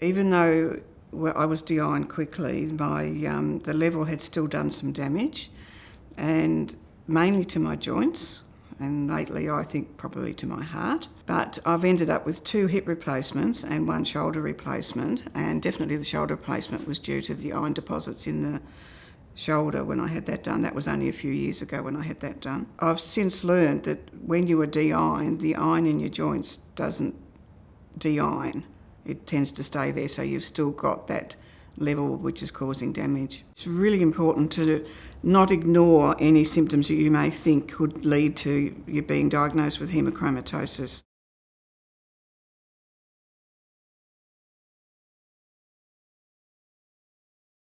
Even though I was de-ironed quickly, my, um, the level had still done some damage and mainly to my joints and lately I think probably to my heart. But I've ended up with two hip replacements and one shoulder replacement and definitely the shoulder replacement was due to the iron deposits in the shoulder when I had that done. That was only a few years ago when I had that done. I've since learned that when you are de-ironed, the iron in your joints doesn't de-iron. It tends to stay there, so you've still got that level which is causing damage. It's really important to not ignore any symptoms that you may think could lead to you being diagnosed with hemochromatosis.